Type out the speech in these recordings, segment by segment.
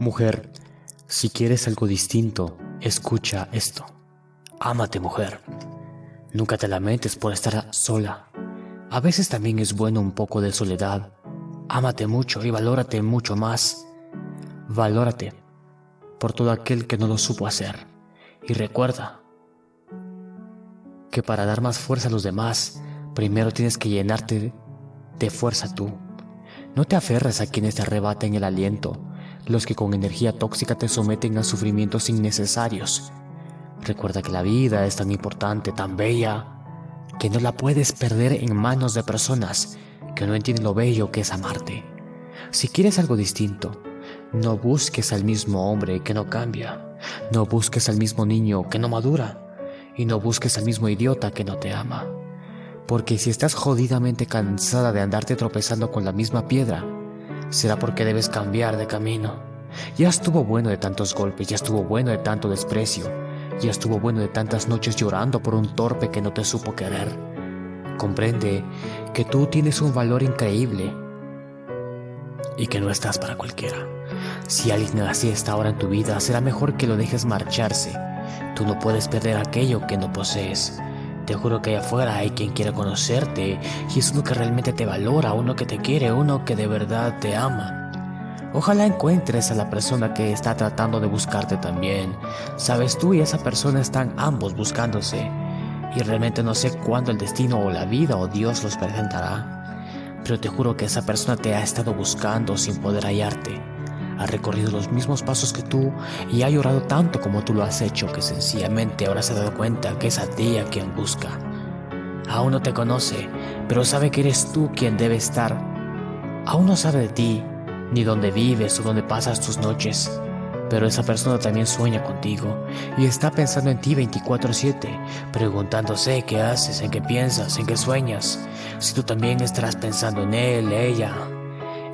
Mujer, si quieres algo distinto, escucha esto. Ámate, mujer. Nunca te lamentes por estar sola. A veces también es bueno un poco de soledad. Ámate mucho y valórate mucho más. Valórate por todo aquel que no lo supo hacer. Y recuerda que para dar más fuerza a los demás, primero tienes que llenarte de fuerza tú. No te aferres a quienes te arrebaten el aliento, los que con energía tóxica te someten a sufrimientos innecesarios. Recuerda que la vida es tan importante, tan bella, que no la puedes perder en manos de personas que no entienden lo bello que es amarte. Si quieres algo distinto, no busques al mismo hombre que no cambia, no busques al mismo niño que no madura, y no busques al mismo idiota que no te ama. Porque si estás jodidamente cansada de andarte tropezando con la misma piedra, será porque debes cambiar de camino. Ya estuvo bueno de tantos golpes, ya estuvo bueno de tanto desprecio, ya estuvo bueno de tantas noches llorando por un torpe que no te supo querer. Comprende que tú tienes un valor increíble y que no estás para cualquiera. Si alguien así está ahora en tu vida, será mejor que lo dejes marcharse. Tú no puedes perder aquello que no posees. Te juro que allá afuera hay quien quiere conocerte y es uno que realmente te valora, uno que te quiere, uno que de verdad te ama. Ojalá encuentres a la persona que está tratando de buscarte también. Sabes, tú y esa persona están ambos buscándose y realmente no sé cuándo el destino o la vida o Dios los presentará. Pero te juro que esa persona te ha estado buscando sin poder hallarte ha recorrido los mismos pasos que tú y ha llorado tanto como tú lo has hecho que sencillamente ahora se ha dado cuenta que es a ti a quien busca. Aún no te conoce, pero sabe que eres tú quien debe estar. Aún no sabe de ti, ni dónde vives o dónde pasas tus noches, pero esa persona también sueña contigo y está pensando en ti 24/7, preguntándose qué haces, en qué piensas, en qué sueñas, si tú también estarás pensando en él, ella,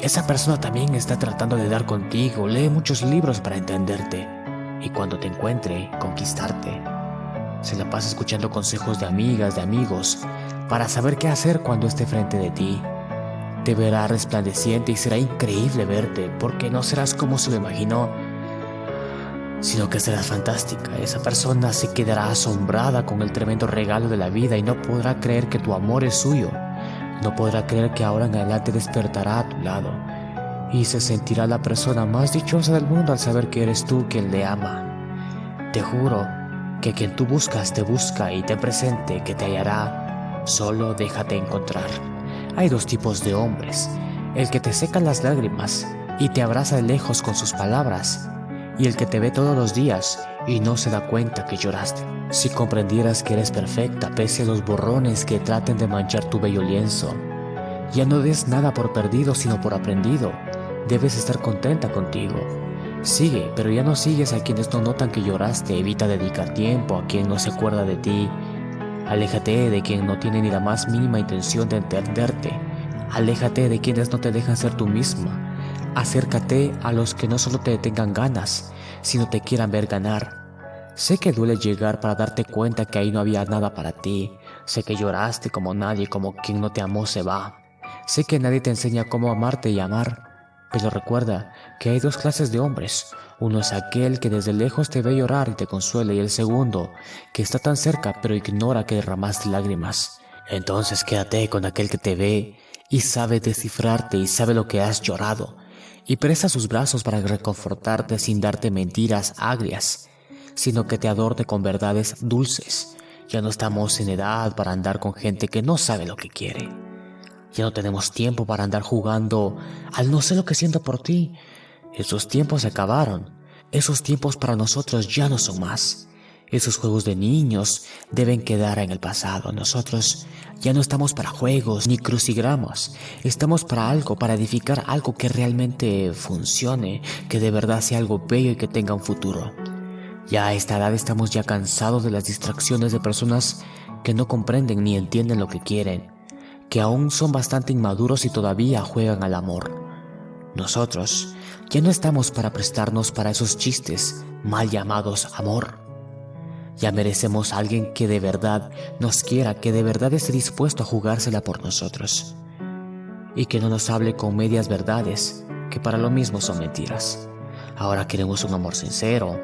esa persona también está tratando de dar contigo, lee muchos libros para entenderte y cuando te encuentre, conquistarte. Se la pasa escuchando consejos de amigas, de amigos, para saber qué hacer cuando esté frente de ti. Te verá resplandeciente y será increíble verte, porque no serás como se lo imaginó, sino que serás fantástica. Esa persona se quedará asombrada con el tremendo regalo de la vida y no podrá creer que tu amor es suyo. No podrá creer que ahora en adelante despertará a tu lado y se sentirá la persona más dichosa del mundo al saber que eres tú quien le ama. Te juro que quien tú buscas te busca y te presente que te hallará. Solo déjate encontrar. Hay dos tipos de hombres, el que te seca las lágrimas y te abraza de lejos con sus palabras, y el que te ve todos los días y no se da cuenta que lloraste. Si comprendieras que eres perfecta pese a los borrones que traten de manchar tu bello lienzo, ya no des nada por perdido sino por aprendido. Debes estar contenta contigo. Sigue, pero ya no sigues a quienes no notan que lloraste. Evita dedicar tiempo a quien no se acuerda de ti. Aléjate de quien no tiene ni la más mínima intención de entenderte. Aléjate de quienes no te dejan ser tú misma. Acércate a los que no solo te tengan ganas, sino te quieran ver ganar. Sé que duele llegar para darte cuenta que ahí no había nada para ti. Sé que lloraste como nadie, como quien no te amó se va. Sé que nadie te enseña cómo amarte y amar. Pero recuerda que hay dos clases de hombres. Uno es aquel que desde lejos te ve llorar y te consuela y el segundo, que está tan cerca pero ignora que derramaste lágrimas. Entonces quédate con aquel que te ve y sabe descifrarte y sabe lo que has llorado y presta sus brazos para reconfortarte sin darte mentiras agrias sino que te adorne con verdades dulces. Ya no estamos en edad para andar con gente que no sabe lo que quiere. Ya no tenemos tiempo para andar jugando al no sé lo que siento por ti. Esos tiempos se acabaron. Esos tiempos para nosotros ya no son más. Esos juegos de niños deben quedar en el pasado. Nosotros ya no estamos para juegos ni crucigramos. Estamos para algo, para edificar algo que realmente funcione, que de verdad sea algo bello y que tenga un futuro. Ya a esta edad estamos ya cansados de las distracciones de personas que no comprenden ni entienden lo que quieren, que aún son bastante inmaduros y todavía juegan al amor. Nosotros ya no estamos para prestarnos para esos chistes mal llamados amor. Ya merecemos a alguien que de verdad nos quiera, que de verdad esté dispuesto a jugársela por nosotros. Y que no nos hable con medias verdades, que para lo mismo son mentiras. Ahora queremos un amor sincero,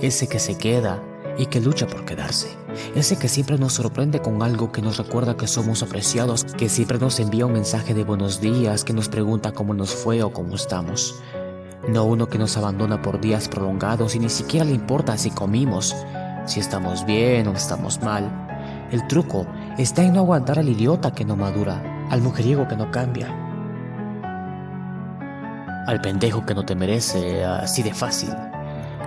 ese que se queda y que lucha por quedarse. Ese que siempre nos sorprende con algo que nos recuerda que somos apreciados, que siempre nos envía un mensaje de buenos días, que nos pregunta cómo nos fue o cómo estamos. No uno que nos abandona por días prolongados y ni siquiera le importa si comimos, si estamos bien o estamos mal. El truco está en no aguantar al idiota que no madura, al mujeriego que no cambia, al pendejo que no te merece así de fácil.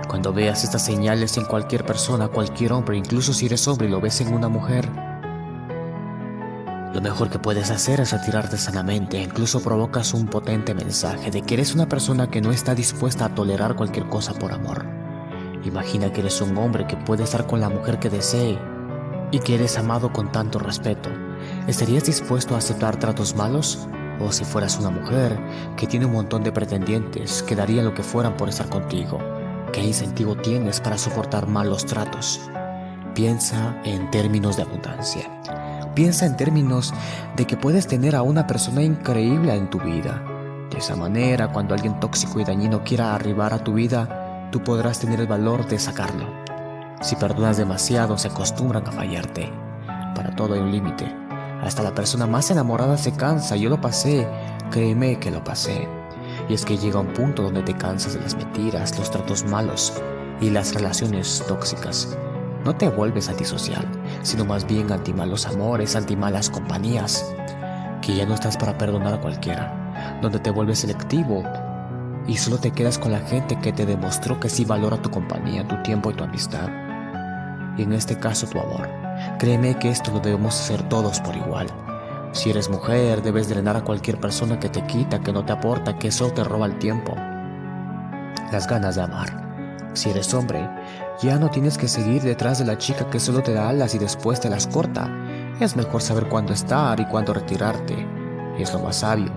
Cuando veas estas señales en cualquier persona, cualquier hombre, incluso si eres hombre y lo ves en una mujer, lo mejor que puedes hacer es retirarte sanamente, incluso provocas un potente mensaje de que eres una persona que no está dispuesta a tolerar cualquier cosa por amor. Imagina que eres un hombre que puede estar con la mujer que desee y que eres amado con tanto respeto. ¿Estarías dispuesto a aceptar tratos malos? O si fueras una mujer que tiene un montón de pretendientes que darían lo que fueran por estar contigo, ¿qué incentivo tienes para soportar malos tratos? Piensa en términos de abundancia. Piensa en términos de que puedes tener a una persona increíble en tu vida. De esa manera, cuando alguien tóxico y dañino quiera arribar a tu vida, tú podrás tener el valor de sacarlo. Si perdonas demasiado, se acostumbran a fallarte. Para todo hay un límite. Hasta la persona más enamorada se cansa. Yo lo pasé, créeme que lo pasé. Y es que llega un punto donde te cansas de las mentiras, los tratos malos y las relaciones tóxicas. No te vuelves antisocial, sino más bien anti malos amores, anti malas compañías. Que ya no estás para perdonar a cualquiera, donde te vuelves selectivo y solo te quedas con la gente que te demostró que sí valora tu compañía, tu tiempo y tu amistad. Y en este caso tu amor. Créeme que esto lo debemos hacer todos por igual. Si eres mujer, debes drenar a cualquier persona que te quita, que no te aporta, que solo te roba el tiempo. Las ganas de amar. Si eres hombre, ya no tienes que seguir detrás de la chica que solo te da alas y después te las corta. Es mejor saber cuándo estar y cuándo retirarte. Es lo más sabio.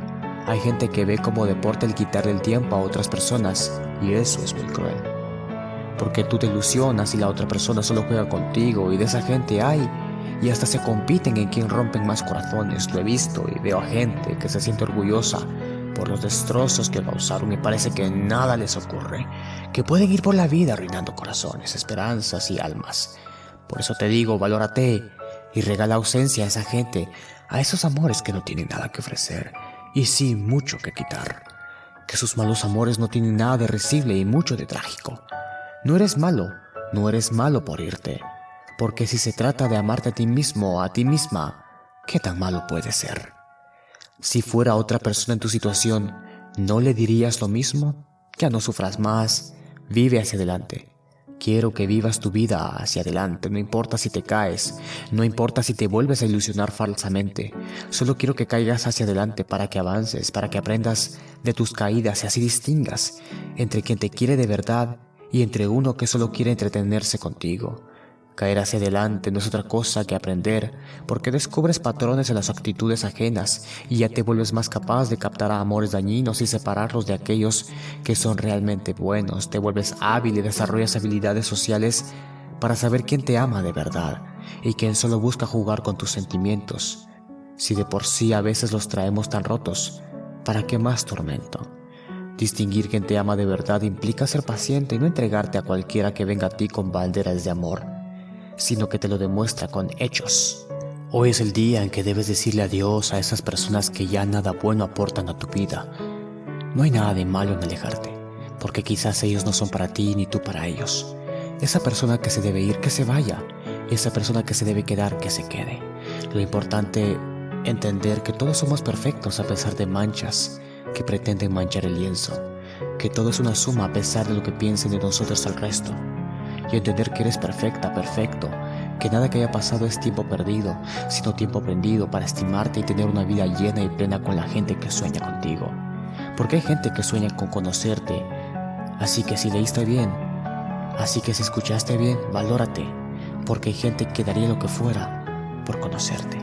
Hay gente que ve como deporte el quitarle el tiempo a otras personas y eso es muy cruel. Porque tú te ilusionas y la otra persona solo juega contigo y de esa gente hay y hasta se compiten en quién rompen más corazones. Lo he visto y veo a gente que se siente orgullosa por los destrozos que causaron y parece que nada les ocurre, que pueden ir por la vida arruinando corazones, esperanzas y almas. Por eso te digo, valórate y regala ausencia a esa gente, a esos amores que no tienen nada que ofrecer y sí mucho que quitar. Que sus malos amores no tienen nada de recible y mucho de trágico. No eres malo, no eres malo por irte, porque si se trata de amarte a ti mismo o a ti misma, ¿qué tan malo puede ser? Si fuera otra persona en tu situación, ¿no le dirías lo mismo? Ya no sufras más, vive hacia adelante. Quiero que vivas tu vida hacia adelante, no importa si te caes, no importa si te vuelves a ilusionar falsamente, solo quiero que caigas hacia adelante para que avances, para que aprendas de tus caídas y así distingas entre quien te quiere de verdad y entre uno que solo quiere entretenerse contigo. Caer hacia adelante no es otra cosa que aprender, porque descubres patrones en las actitudes ajenas y ya te vuelves más capaz de captar a amores dañinos y separarlos de aquellos que son realmente buenos. Te vuelves hábil y desarrollas habilidades sociales para saber quién te ama de verdad y quién solo busca jugar con tus sentimientos. Si de por sí a veces los traemos tan rotos, ¿para qué más tormento? Distinguir quién te ama de verdad implica ser paciente y no entregarte a cualquiera que venga a ti con banderas de amor sino que te lo demuestra con hechos. Hoy es el día en que debes decirle adiós a esas personas que ya nada bueno aportan a tu vida. No hay nada de malo en alejarte, porque quizás ellos no son para ti ni tú para ellos. Esa persona que se debe ir, que se vaya. Esa persona que se debe quedar, que se quede. Lo importante entender que todos somos perfectos a pesar de manchas que pretenden manchar el lienzo, que todo es una suma a pesar de lo que piensen de nosotros al resto y entender que eres perfecta, perfecto, que nada que haya pasado es tiempo perdido, sino tiempo aprendido para estimarte y tener una vida llena y plena con la gente que sueña contigo. Porque hay gente que sueña con conocerte, así que si leíste bien, así que si escuchaste bien, valórate, porque hay gente que daría lo que fuera por conocerte.